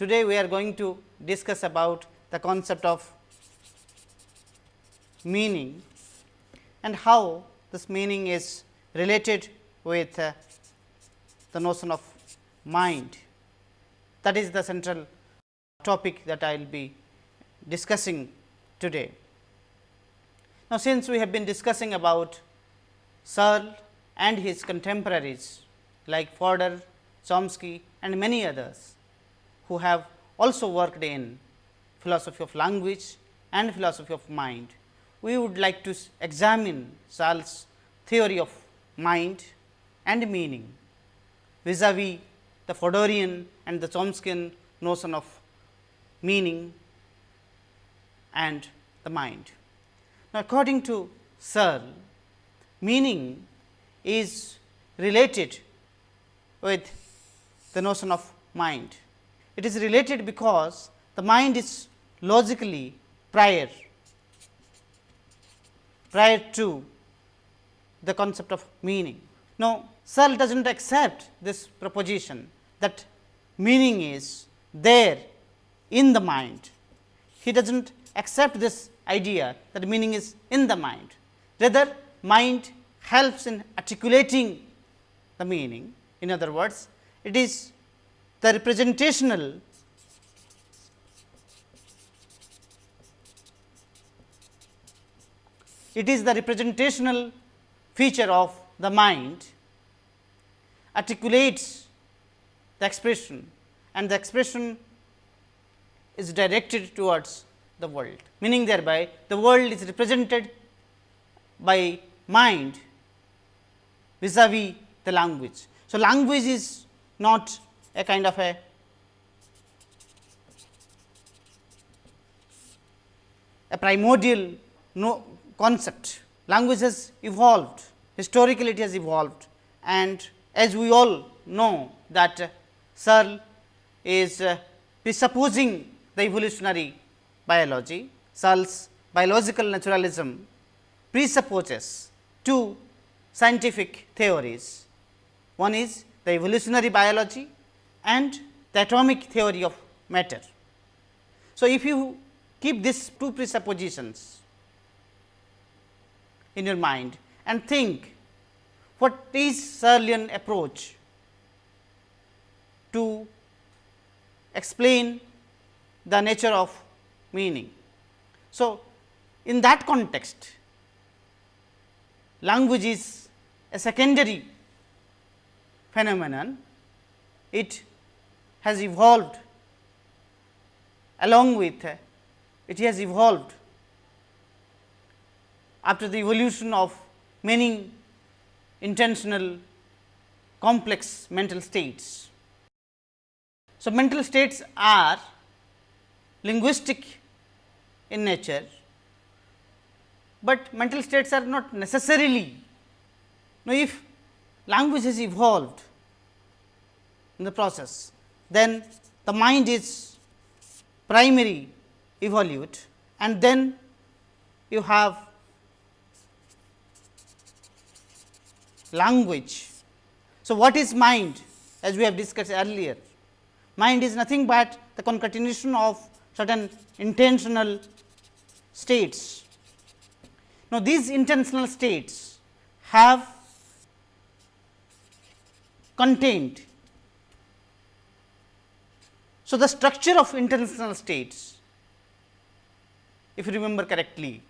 Today, we are going to discuss about the concept of meaning and how this meaning is related with uh, the notion of mind. That is the central topic that I will be discussing today. Now, since we have been discussing about Searle and his contemporaries like Fodor, Chomsky and many others who have also worked in philosophy of language and philosophy of mind. We would like to examine Searle's theory of mind and meaning vis-a-vis the Fodorian and the Chomskyan notion of meaning and the mind. Now, according to Searle, meaning is related with the notion of mind. It is related because the mind is logically prior, prior to the concept of meaning. Now, Searle does not accept this proposition that meaning is there in the mind. He does not accept this idea that meaning is in the mind. Rather, mind helps in articulating the meaning. In other words, it is the representational it is the representational feature of the mind articulates the expression and the expression is directed towards the world. Meaning thereby the world is represented by mind vis-a-vis the language. So, language is not a kind of a a primordial no concept. Language has evolved, historically it has evolved and as we all know that uh, Searle is uh, presupposing the evolutionary biology. Searle's biological naturalism presupposes two scientific theories. One is the evolutionary biology and the atomic theory of matter. So, if you keep these two presuppositions in your mind and think what is Searlean approach to explain the nature of meaning. So, in that context language is a secondary phenomenon, it has evolved along with it has evolved after the evolution of many intentional complex mental states. So, mental states are linguistic in nature, but mental states are not necessarily. Now, if language has evolved in the process, then the mind is primary evolute and then you have language. So, what is mind as we have discussed earlier? Mind is nothing but the concatenation of certain intentional states. Now, these intentional states have contained. So, the structure of intentional states if you remember correctly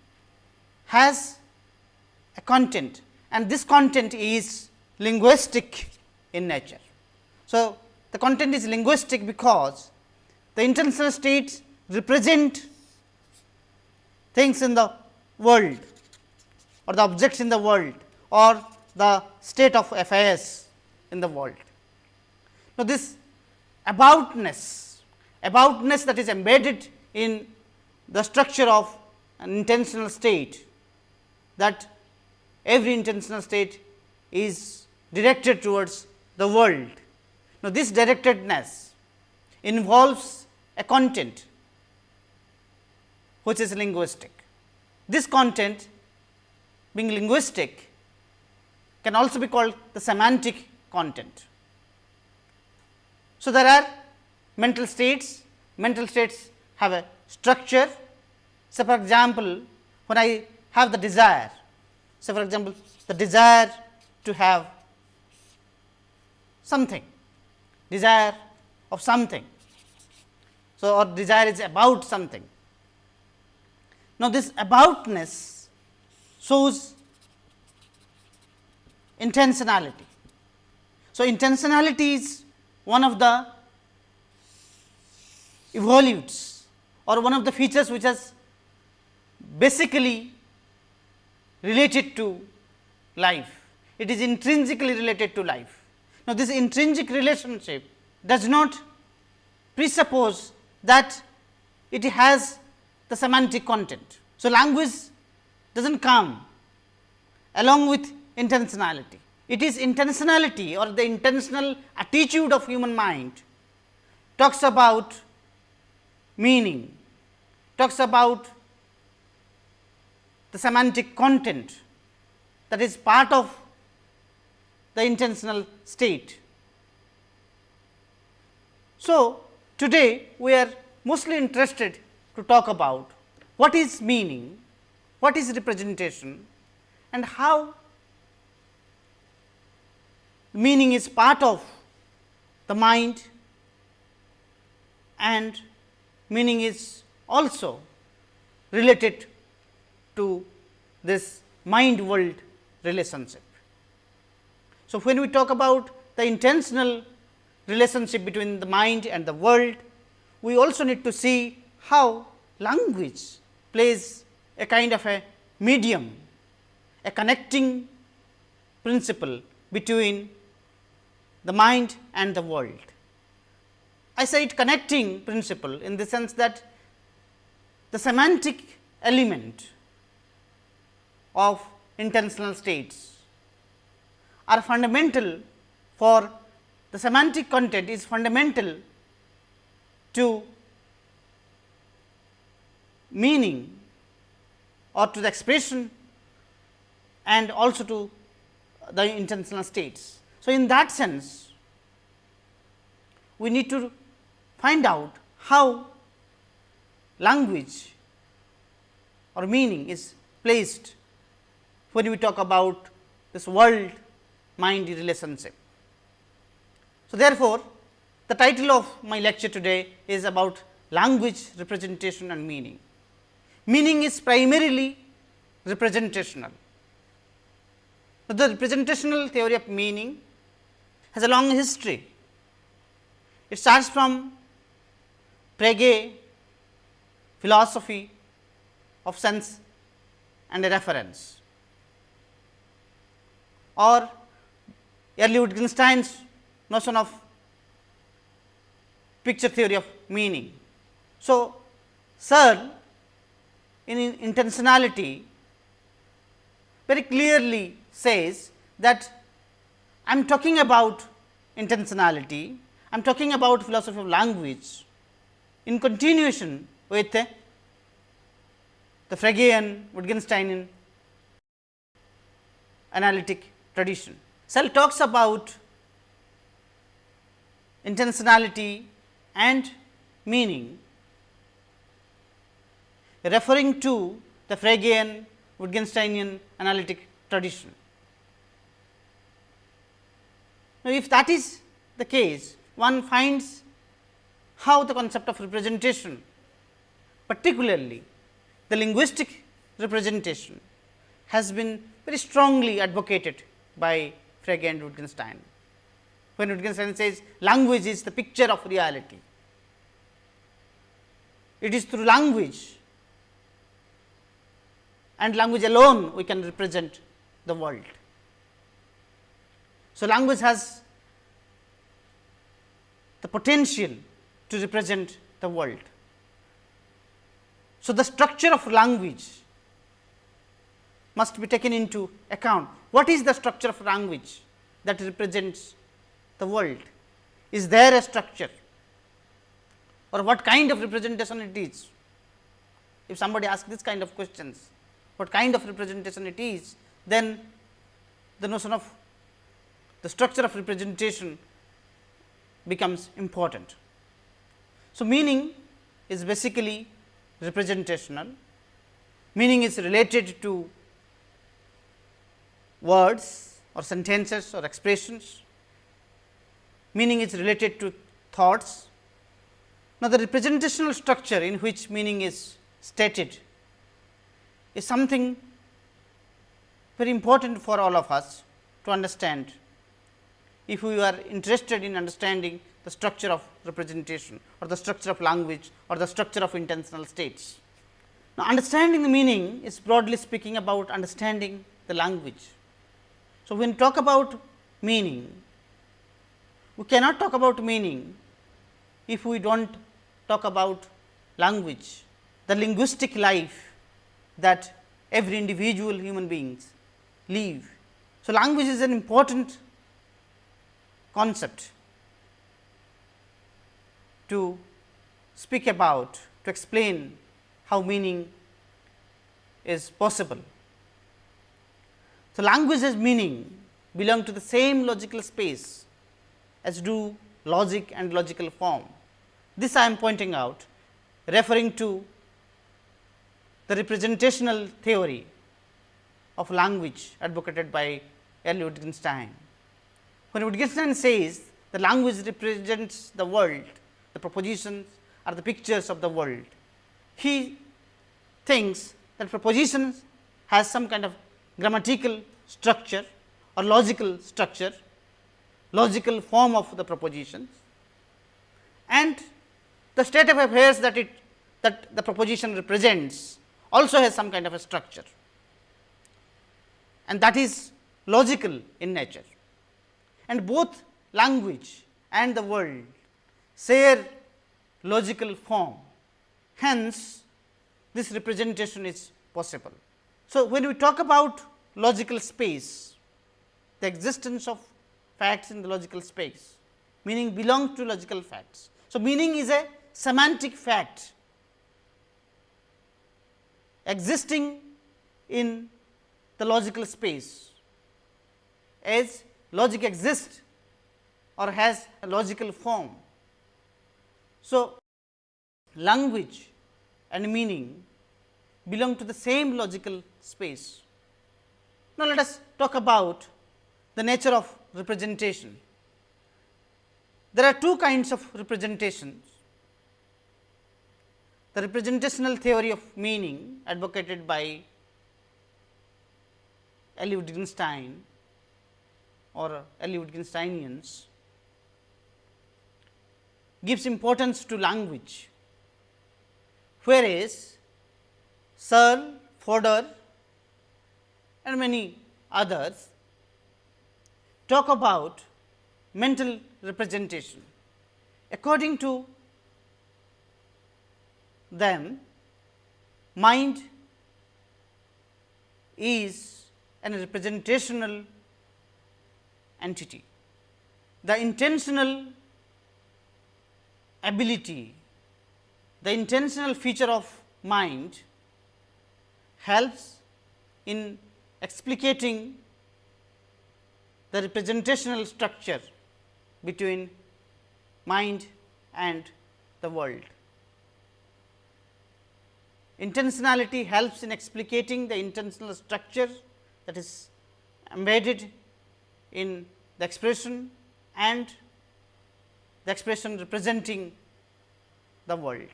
has a content and this content is linguistic in nature. So, the content is linguistic because the intentional states represent things in the world or the objects in the world or the state of affairs in the world. Now, this aboutness, aboutness that is embedded in the structure of an intentional state that every intentional state is directed towards the world. Now, this directedness involves a content which is linguistic. This content being linguistic can also be called the semantic content. So, there are mental states, mental states have a structure. So, for example, when I have the desire, so for example, the desire to have something, desire of something. So, or desire is about something. Now, this aboutness shows intentionality. So, intentionality is one of the evolutes or one of the features which has basically related to life. It is intrinsically related to life. Now, this intrinsic relationship does not presuppose that it has the semantic content. So, language does not come along with intentionality. It is intentionality or the intentional attitude of human mind talks about meaning, talks about the semantic content that is part of the intentional state. So, today we are mostly interested to talk about what is meaning, what is representation and how meaning is part of the mind and meaning is also related to this mind world relationship. So, when we talk about the intentional relationship between the mind and the world, we also need to see how language plays a kind of a medium, a connecting principle between the mind and the world. I say it connecting principle in the sense that the semantic element of intentional states are fundamental for the semantic content is fundamental to meaning or to the expression and also to the intentional states. So, in that sense we need to find out how language or meaning is placed when we talk about this world mind relationship. So, therefore, the title of my lecture today is about language representation and meaning. Meaning is primarily representational. The representational theory of meaning has a long history. It starts from Frege philosophy of sense and a reference or early Wittgenstein's notion of picture theory of meaning. So, Searle in intentionality very clearly says that I am talking about intentionality, I am talking about philosophy of language in continuation with the Fregean Wittgensteinian analytic tradition. Searle talks about intentionality and meaning referring to the Fregean Wittgensteinian analytic tradition. Now, if that is the case, one finds how the concept of representation, particularly the linguistic representation has been very strongly advocated by Frege and Wittgenstein. When Wittgenstein says language is the picture of reality, it is through language and language alone we can represent the world. So, language has the potential to represent the world. So, the structure of language must be taken into account. What is the structure of language that represents the world? Is there a structure or what kind of representation it is? If somebody asks this kind of questions, what kind of representation it is, then the notion of the structure of representation becomes important. So, meaning is basically representational, meaning is related to words or sentences or expressions, meaning is related to thoughts. Now, the representational structure in which meaning is stated is something very important for all of us to understand. If we are interested in understanding the structure of representation or the structure of language or the structure of intentional states. Now, understanding the meaning is broadly speaking about understanding the language. So, when talk about meaning, we cannot talk about meaning if we do not talk about language, the linguistic life that every individual human beings live. So, language is an important concept to speak about, to explain how meaning is possible. So, language meaning belong to the same logical space as do logic and logical form. This I am pointing out referring to the representational theory of language advocated by L. Wittgenstein. When Wittgenstein says the language represents the world, the propositions are the pictures of the world, he thinks that propositions has some kind of grammatical structure or logical structure, logical form of the propositions. And the state of affairs that it that the proposition represents also has some kind of a structure. And that is logical in nature. And both language and the world share logical form. Hence, this representation is possible. So, when we talk about logical space, the existence of facts in the logical space, meaning belong to logical facts. So, meaning is a semantic fact existing in the logical space as logic exists or has a logical form. So, language and meaning belong to the same logical space. Now, let us talk about the nature of representation. There are two kinds of representations. The representational theory of meaning advocated by L. Wittgenstein or L. Wittgensteinians gives importance to language, whereas Searle, Fodor and many others talk about mental representation. According to them, mind is an representational entity. The intentional ability, the intentional feature of mind helps in explicating the representational structure between mind and the world. Intentionality helps in explicating the intentional structure that is embedded in the expression and the expression representing the world.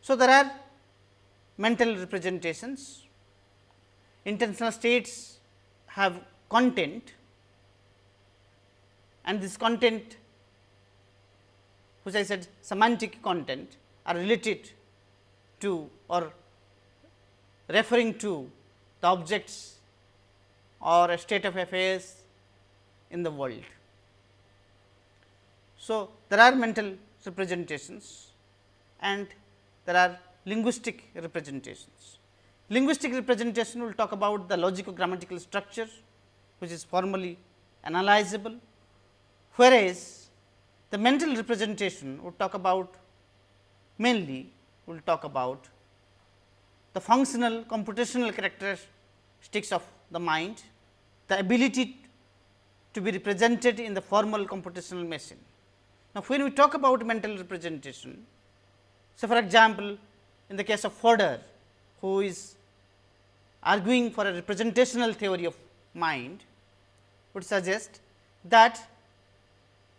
So, there are mental representations, intentional states have content and this content which I said semantic content are related to or referring to the objects or a state of affairs in the world. So, there are mental representations and there are linguistic representations. Linguistic representation will talk about the logico grammatical structure which is formally analyzable, whereas the mental representation would talk about mainly will talk about the functional computational characteristics of the mind, the ability to be represented in the formal computational machine. Now, when we talk about mental representation, so for example, in the case of Fodor, who is arguing for a representational theory of mind, would suggest that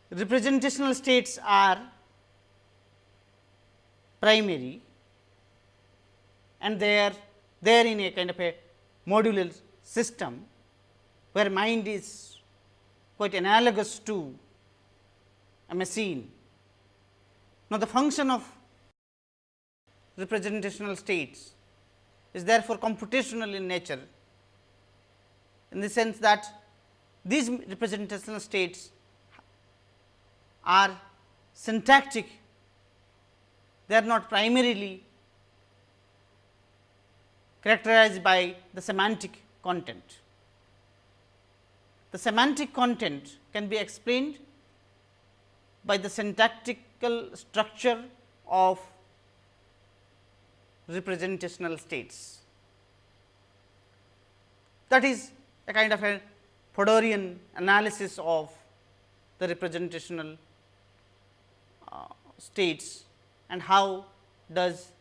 representational states are primary and they are there in a kind of a modular system, where mind is quite analogous to a machine. Now, the function of representational states is therefore computational in nature, in the sense that these representational states are syntactic, they are not primarily characterized by the semantic content. The semantic content can be explained by the syntactical structure of representational states. That is a kind of a Fodorian analysis of the representational uh, states and how does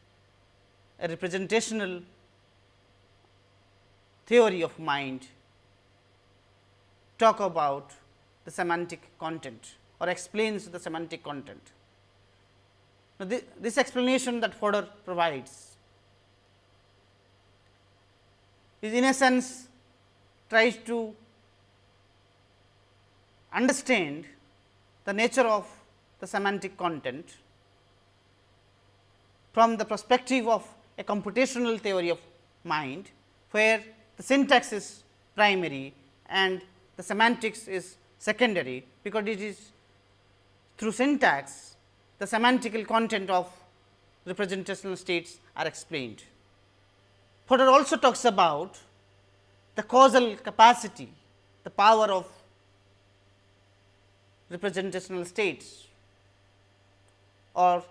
a representational theory of mind talk about the semantic content or explains the semantic content. Now, this, explanation that Fodor provides is in a sense tries to understand the nature of the semantic content from the perspective of a computational theory of mind, where the syntax is primary and the semantics is secondary, because it is through syntax the semantical content of representational states are explained. Fodor also talks about the causal capacity, the power of representational states or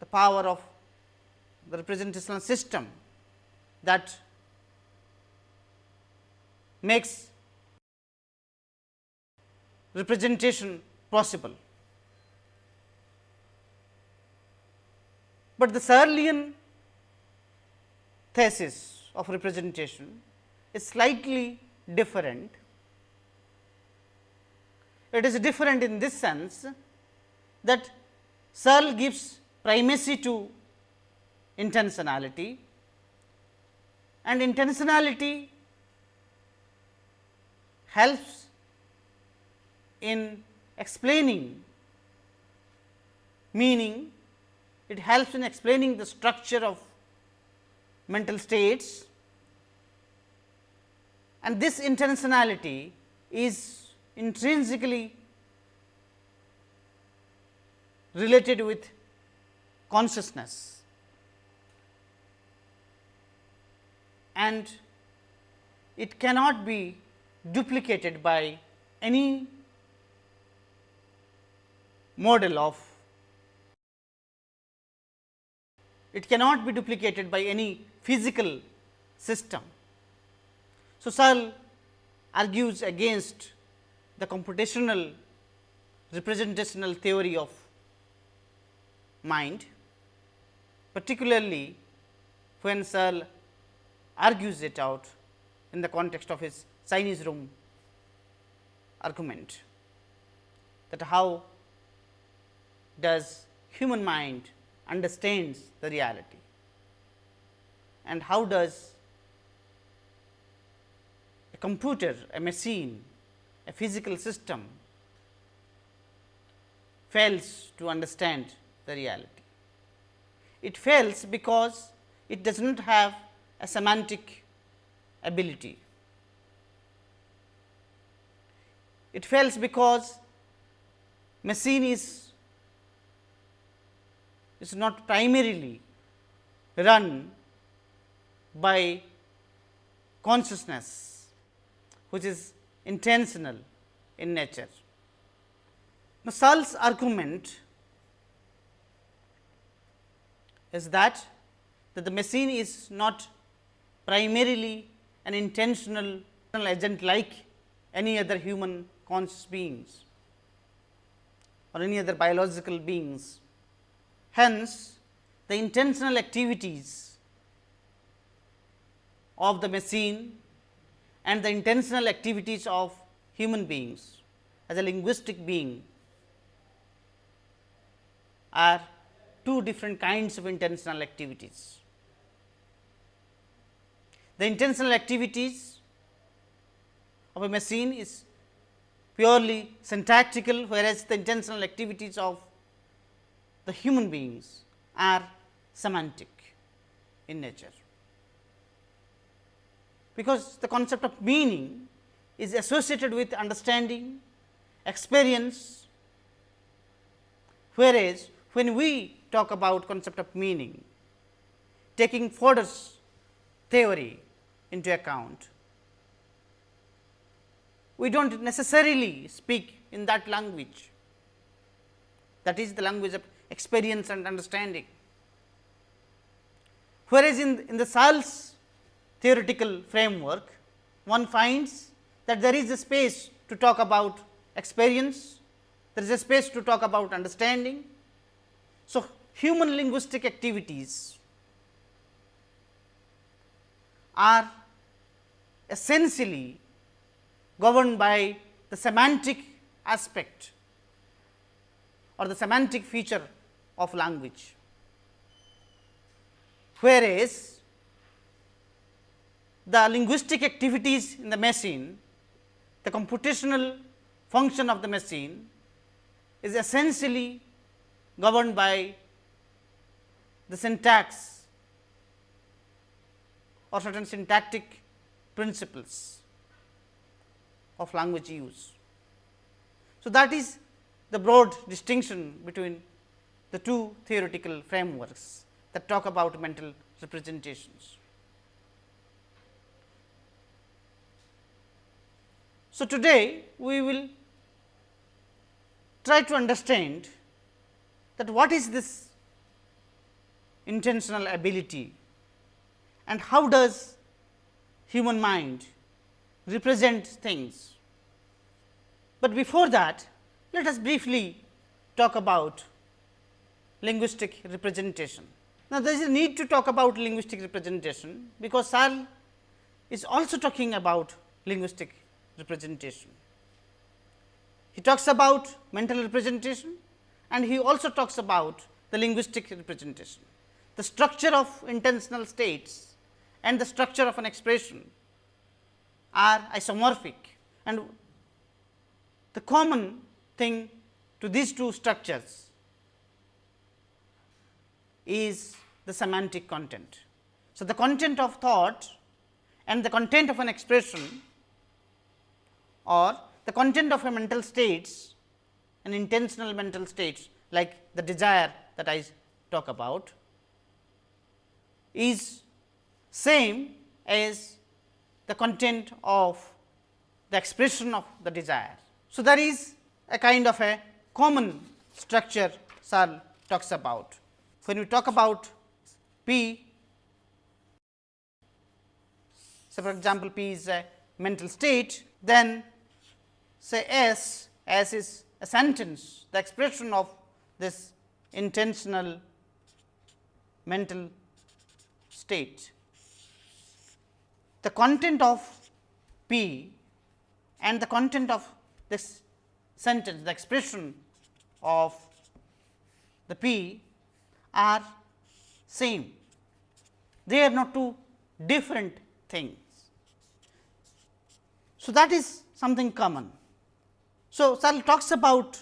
the power of the representational system that makes representation possible. But the Searlean thesis of representation is slightly different. It is different in this sense that Searle gives primacy to intentionality and intentionality helps in explaining meaning, it helps in explaining the structure of mental states. And this intentionality is intrinsically related with consciousness. And it cannot be duplicated by any model of it cannot be duplicated by any physical system. So, Searle argues against the computational representational theory of mind, particularly when Searle argues it out in the context of his Chinese room argument that how does human mind understands the reality and how does a computer, a machine, a physical system fails to understand the reality. It fails because it does not have a semantic ability. It fails because machine is, is not primarily run by consciousness, which is intentional in nature. Now, Searle's argument is that, that the machine is not primarily an intentional agent like any other human conscious beings. or any other biological beings. Hence, the intentional activities of the machine and the intentional activities of human beings as a linguistic being are two different kinds of intentional activities. The intentional activities of a machine is purely syntactical, whereas the intentional activities of the human beings are semantic in nature. Because the concept of meaning is associated with understanding, experience, whereas when we talk about concept of meaning, taking Fodor's theory into account, we do not necessarily speak in that language that is the language of experience and understanding. Whereas, in, in the Searle's theoretical framework, one finds that there is a space to talk about experience, there is a space to talk about understanding. So, human linguistic activities are essentially governed by the semantic aspect or the semantic feature of language. Whereas, the linguistic activities in the machine, the computational function of the machine is essentially governed by the syntax or certain syntactic principles of language use. So, that is the broad distinction between the two theoretical frameworks that talk about mental representations. So, today we will try to understand that what is this intentional ability and how does human mind represent things. But before that let us briefly talk about linguistic representation. Now, there is a need to talk about linguistic representation, because Searle is also talking about linguistic representation. He talks about mental representation and he also talks about the linguistic representation. The structure of intentional states and the structure of an expression are isomorphic and the common thing to these two structures is the semantic content. So, the content of thought and the content of an expression or the content of a mental states an intentional mental states like the desire that I talk about is same as the content of the expression of the desire. So, there is a kind of a common structure Searle talks about. When we talk about P, so for example, P is a mental state, then say S, S is a sentence, the expression of this intentional mental state. The content of P and the content of this sentence, the expression of the P are same. They are not two different things. So, that is something common. So, Searle talks about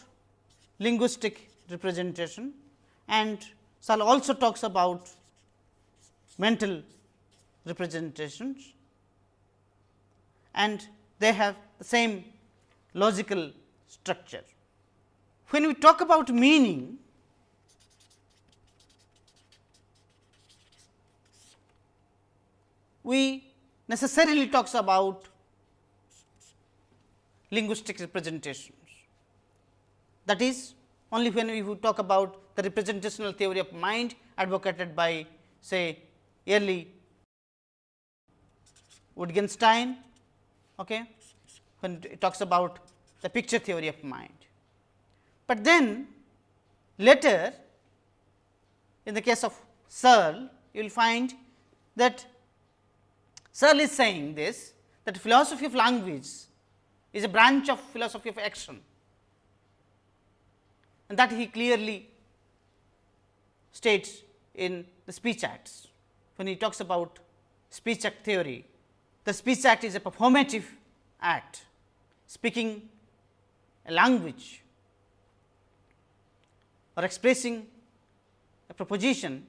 linguistic representation and Searle also talks about mental representations and they have the same logical structure. When we talk about meaning, we necessarily talks about linguistic representations. That is only when we talk about the representational theory of mind advocated by say early Wittgenstein okay, when it talks about the picture theory of mind. But then later in the case of Searle, you will find that Searle is saying this that philosophy of language is a branch of philosophy of action and that he clearly states in the speech acts when he talks about speech act theory. The speech act is a performative act speaking a language or expressing a proposition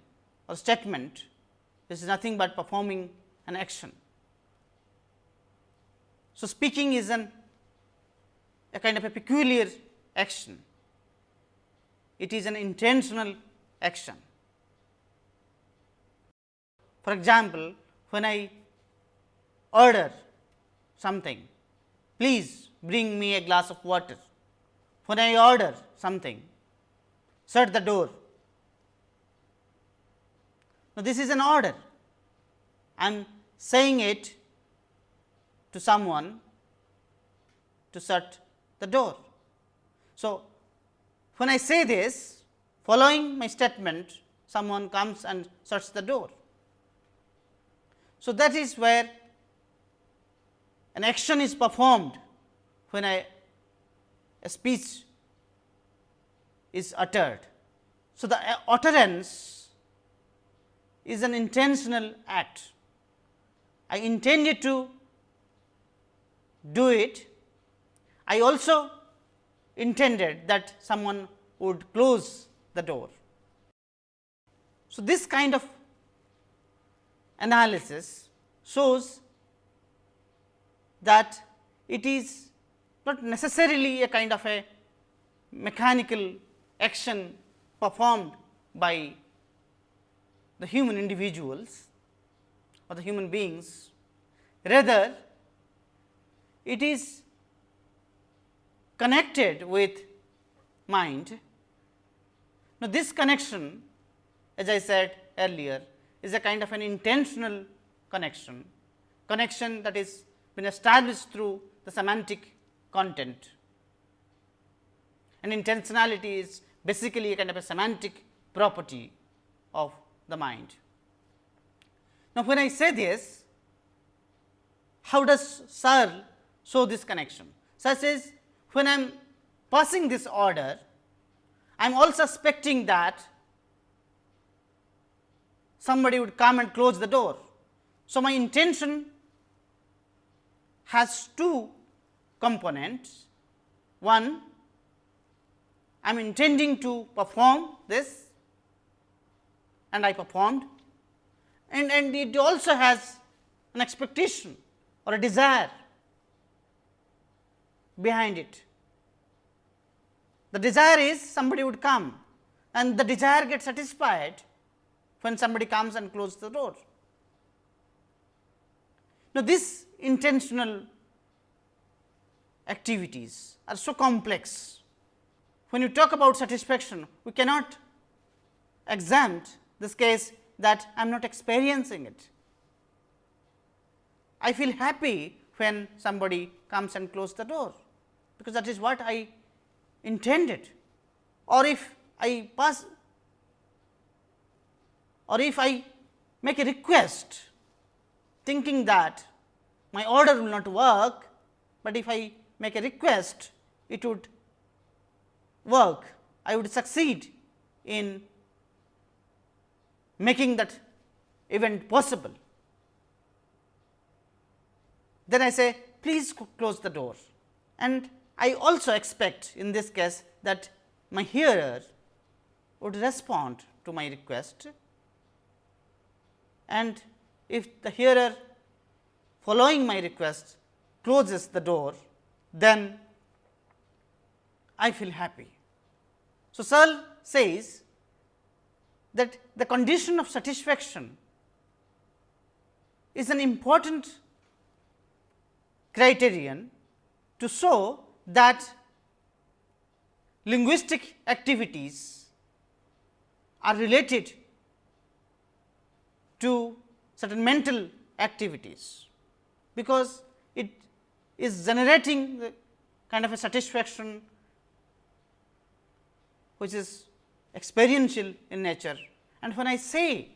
or statement this is nothing but performing an action. So, speaking is an a kind of a peculiar action, it is an intentional action. For example, when I order something, please bring me a glass of water. When I order something, shut the door. Now, this is an order. I am saying it to someone to shut the door. So, when I say this following my statement someone comes and shuts the door. So, that is where an action is performed when I, a speech is uttered. So, the uh, utterance is an intentional act. I intended to do it. I also intended that someone would close the door. So, this kind of analysis shows that it is not necessarily a kind of a mechanical action performed by the human individuals or the human beings. Rather, it is connected with mind. Now, this connection as I said earlier is a kind of an intentional connection, connection that is been established through the semantic content. And intentionality is basically a kind of a semantic property of the mind. Now, when I say this, how does Searle show this connection? Such as when I am passing this order, I am all suspecting that somebody would come and close the door. So, my intention has two components. One, I am intending to perform this and I performed and, and it also has an expectation or a desire behind it. The desire is somebody would come and the desire gets satisfied when somebody comes and closes the door. Now, this intentional activities are so complex. When you talk about satisfaction, we cannot exempt this case that I am not experiencing it. I feel happy when somebody comes and close the door, because that is what I intended or if I pass or if I make a request thinking that my order will not work, but if I make a request it would work, I would succeed in making that event possible. Then I say please close the door. And I also expect in this case that my hearer would respond to my request. And if the hearer following my request closes the door, then I feel happy. So, Searle says that the condition of satisfaction is an important criterion to show that linguistic activities are related to certain mental activities, because it is generating the kind of a satisfaction which is experiential in nature and when I say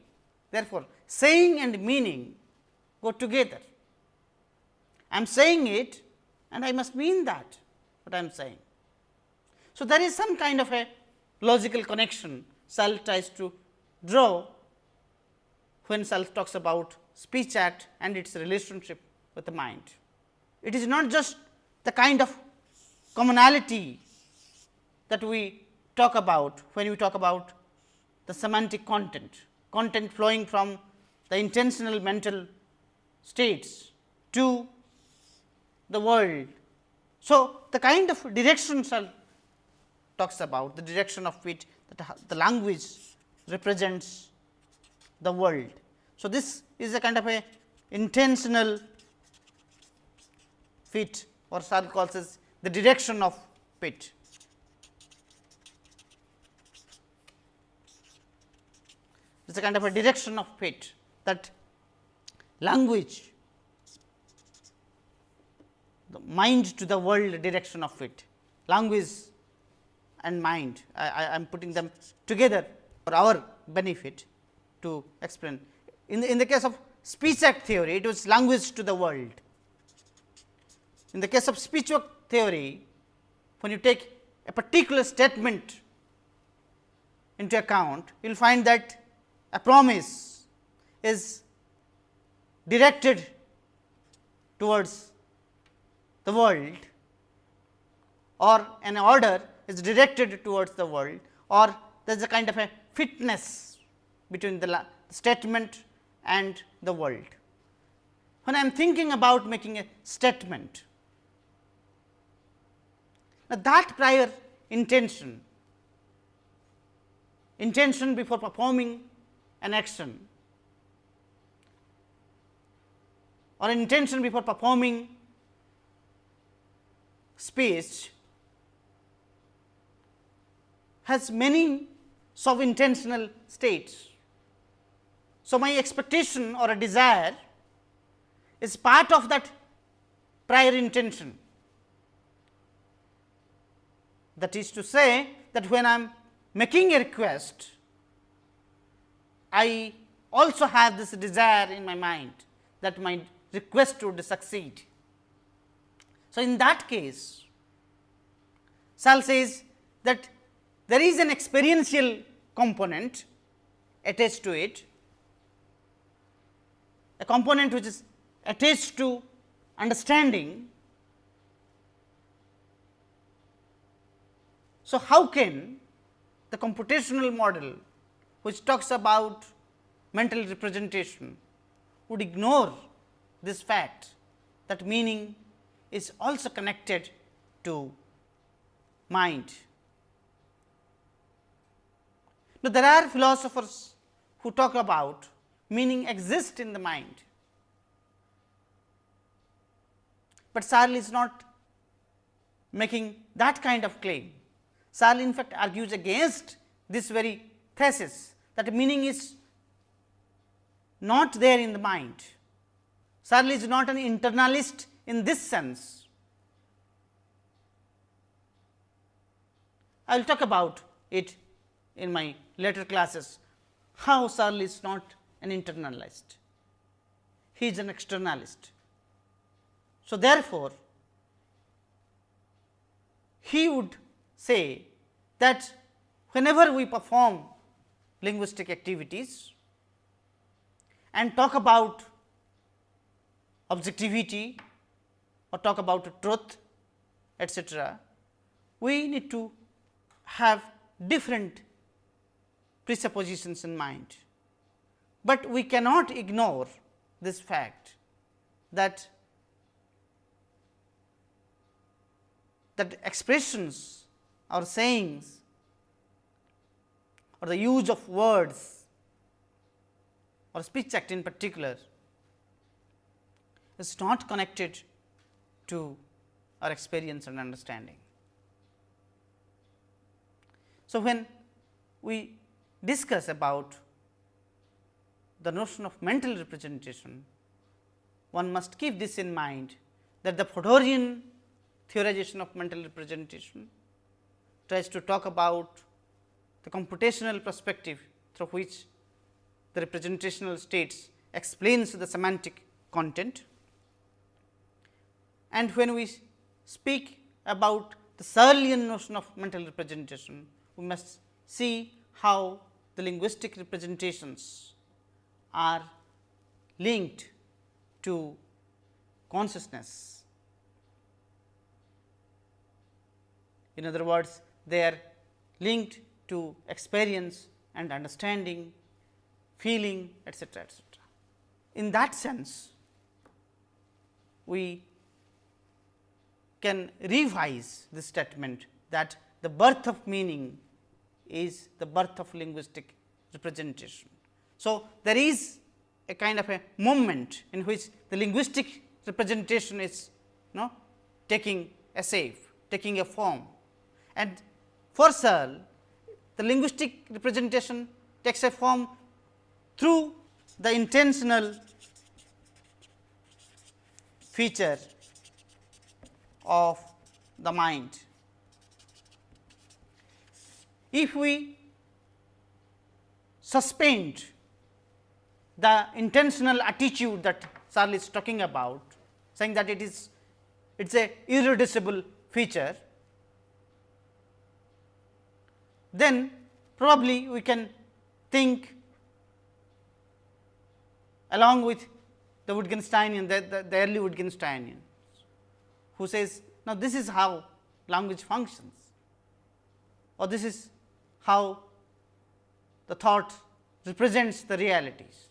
therefore, saying and meaning go together. I am saying it and I must mean that what I am saying. So, there is some kind of a logical connection Searle tries to draw when Searle talks about speech act and its relationship with the mind. It is not just the kind of commonality that we talk about when we talk about the semantic content, content flowing from the intentional mental states to the world. So, the kind of direction Searle talks about the direction of which the language represents the world. So, this is a kind of a intentional fit or Searle calls as the direction of fit. It is a kind of a direction of fit that language the mind to the world direction of fit language and mind I, am putting them together for our benefit to explain. In the, in the case of speech act theory it was language to the world. In the case of speech act theory when you take a particular statement into account you will find that a promise is directed towards the world or an order is directed towards the world or there is a kind of a fitness between the statement and the world. When I am thinking about making a statement, now that prior intention, intention before performing an action or intention before performing speech has many sub intentional states. So, my expectation or a desire is part of that prior intention. That is to say that when I am making a request, I also have this desire in my mind that my request would succeed. So, in that case, Searle says that there is an experiential component attached to it, a component which is attached to understanding. So, how can the computational model which talks about mental representation would ignore this fact that meaning is also connected to mind. Now, there are philosophers who talk about meaning exists in the mind, but Searle is not making that kind of claim. Searle in fact argues against this very thesis that meaning is not there in the mind. Searle is not an internalist in this sense. I will talk about it in my later classes, how Searle is not an internalist, he is an externalist. So, therefore, he would say that whenever we perform linguistic activities and talk about objectivity or talk about truth etcetera, we need to have different presuppositions in mind, but we cannot ignore this fact that that expressions or sayings or the use of words or speech act in particular is not connected to our experience and understanding. So, when we discuss about the notion of mental representation, one must keep this in mind that the Fodorian theorization of mental representation tries to talk about the computational perspective through which the representational states explains the semantic content. And when we speak about the Searlean notion of mental representation, we must see how the linguistic representations are linked to consciousness. In other words, they are linked to experience and understanding, feeling etcetera, etcetera. In that sense, we can revise the statement that the birth of meaning is the birth of linguistic representation. So, there is a kind of a moment in which the linguistic representation is you know taking a shape, taking a form and for Searle the linguistic representation takes a form through the intentional feature of the mind. If we suspend the intentional attitude that Searle is talking about, saying that it is it is a irreducible feature, then probably we can think along with the Wittgensteinian, the, the, the early Wittgensteinian, who says, now this is how language functions or this is how the thought represents the realities.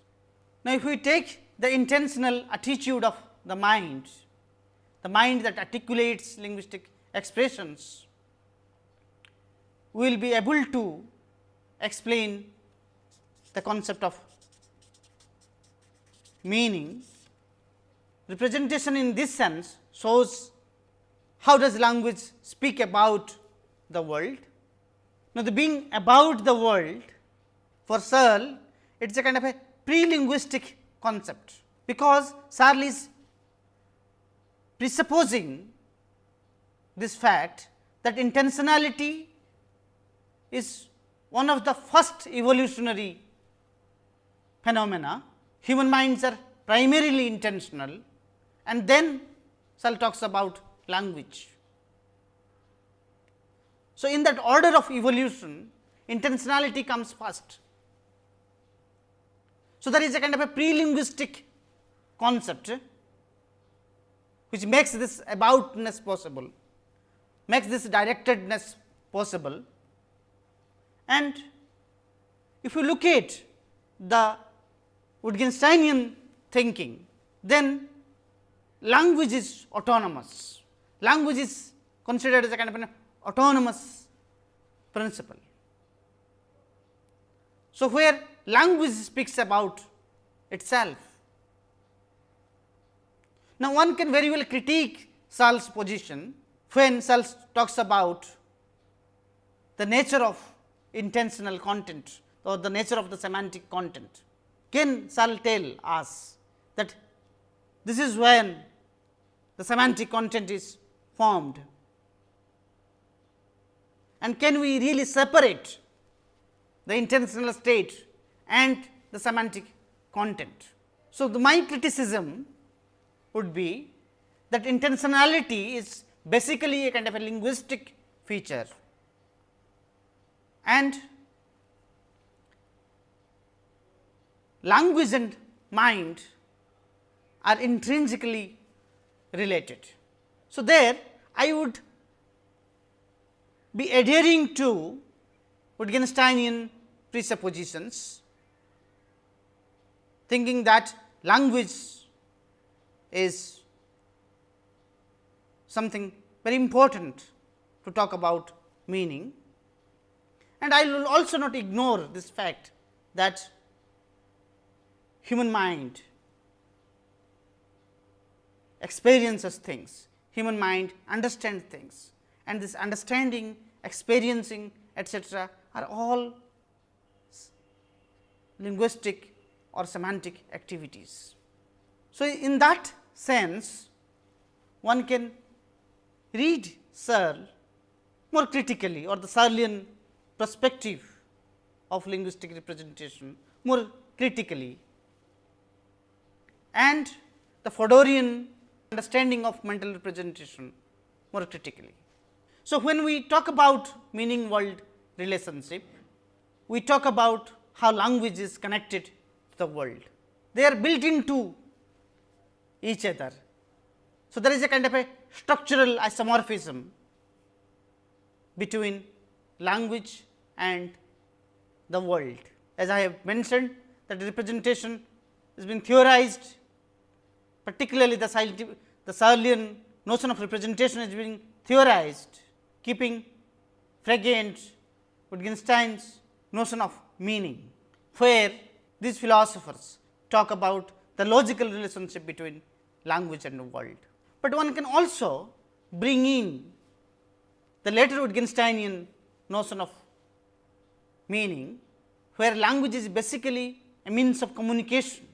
Now, if we take the intentional attitude of the mind, the mind that articulates linguistic expressions, we will be able to explain the concept of meaning. Representation in this sense shows how does language speak about the world. Now, the being about the world for Searle, it is a kind of a pre-linguistic concept, because Searle is presupposing this fact that intentionality is one of the first evolutionary phenomena human minds are primarily intentional and then Searle talks about language. So, in that order of evolution intentionality comes first. So, there is a kind of a pre-linguistic concept which makes this aboutness possible, makes this directedness possible. And if you look at the Wittgensteinian thinking, then language is autonomous. Language is considered as a kind of an autonomous principle. So, where language speaks about itself. Now, one can very well critique Searle's position when Searle talks about the nature of intentional content or the nature of the semantic content. Can Searle tell us that this is when the semantic content is formed and can we really separate the intentional state and the semantic content. So, the my criticism would be that intentionality is basically a kind of a linguistic feature and language and mind are intrinsically related. So, there I would be adhering to Wittgensteinian presuppositions, thinking that language is something very important to talk about meaning. And I will also not ignore this fact that human mind experiences things, human mind understands things and this understanding, experiencing etcetera are all linguistic or semantic activities. So, in that sense one can read Searle more critically or the Searlean perspective of linguistic representation more critically and the Fodorian understanding of mental representation more critically. So, when we talk about meaning world relationship, we talk about how language is connected the world. They are built into each other. So, there is a kind of a structural isomorphism between language and the world. As I have mentioned that representation has been theorized particularly the, the Searlean notion of representation has been theorized keeping Frege and Wittgenstein's notion of meaning, where these philosophers talk about the logical relationship between language and the world. But one can also bring in the later Wittgensteinian notion of meaning, where language is basically a means of communication.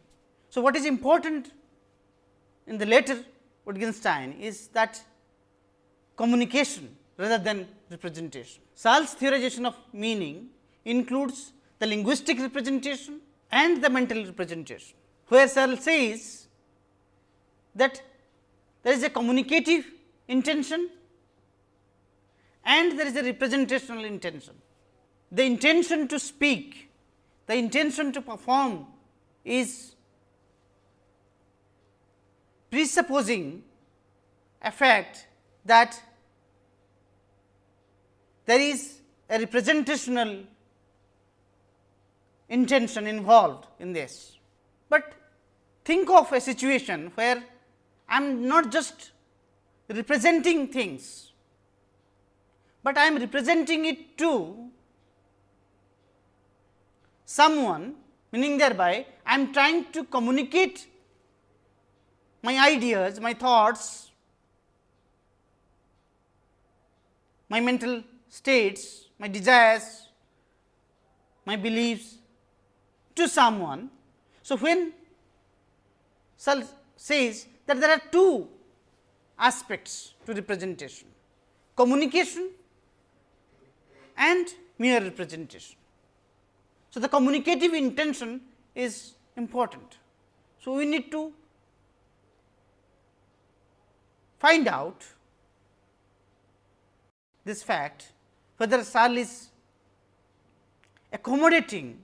So, what is important in the later Wittgenstein is that communication rather than representation. Searle's theorization of meaning includes the linguistic representation and the mental representation, where Searle says that there is a communicative intention and there is a representational intention. The intention to speak, the intention to perform is presupposing a fact that there is a representational intention involved in this. But think of a situation where I am not just representing things, but I am representing it to someone meaning thereby I am trying to communicate my ideas, my thoughts, my mental states, my desires, my beliefs to someone. So, when Searle says that there are two aspects to representation communication and mere representation. So, the communicative intention is important. So, we need to find out this fact whether Searle is accommodating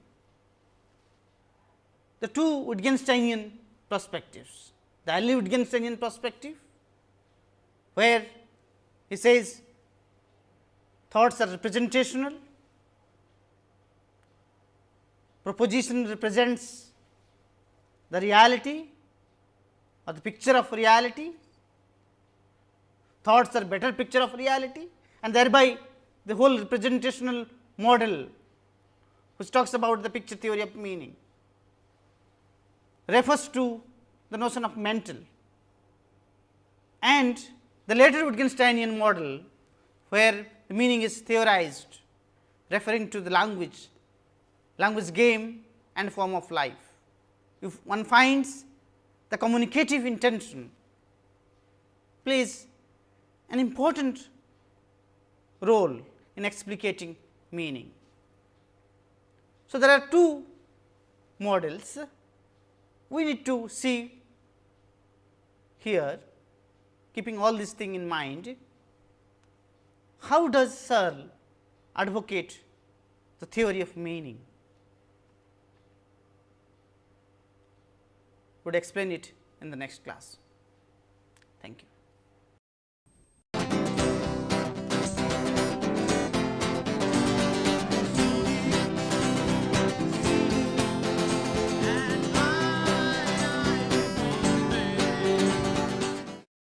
the two Wittgensteinian perspectives. The early Wittgensteinian perspective, where he says thoughts are representational, proposition represents the reality or the picture of reality thoughts are better picture of reality and thereby the whole representational model which talks about the picture theory of meaning refers to the notion of mental and the later Wittgensteinian model where the meaning is theorized referring to the language, language game and form of life. If one finds the communicative intention plays an important role in explicating meaning. So, there are two models we need to see here keeping all this thing in mind. How does Searle advocate the theory of meaning? Would explain it in the next class.